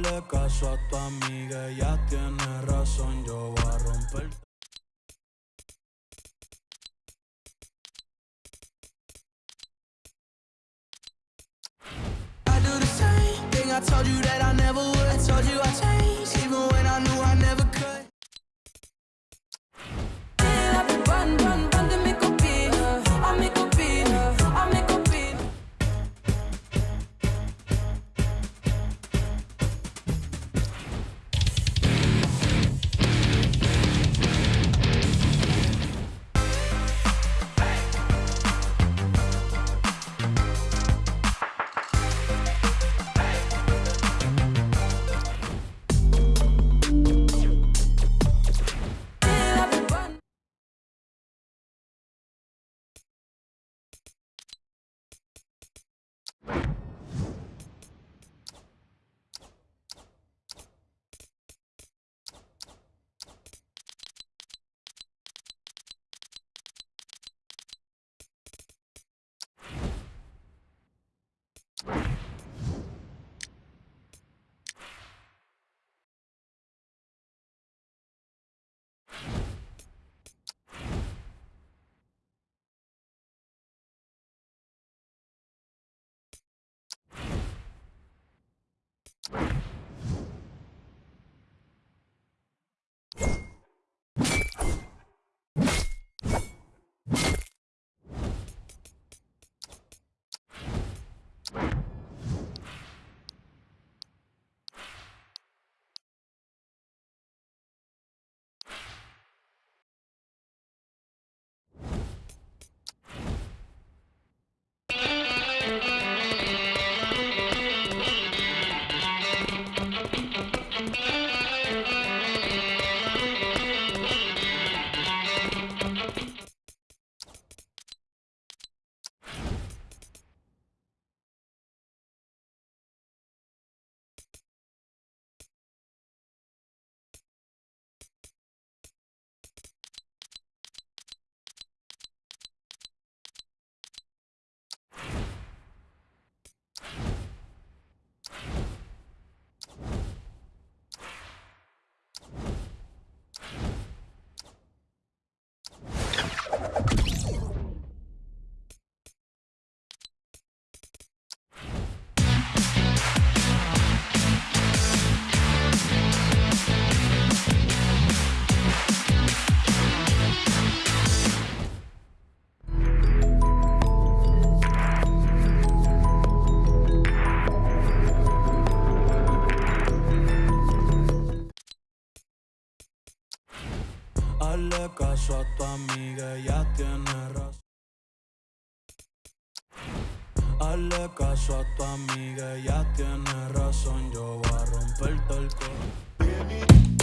Hazle caso a tu amiga, tiene razón, yo voy a romper. I do the same thing. I told you that I. I Hazle caso a tu amiga, ella tiene razón. Hazle caso a tu amiga, ella tiene razón, yo voy a romperte el corazón.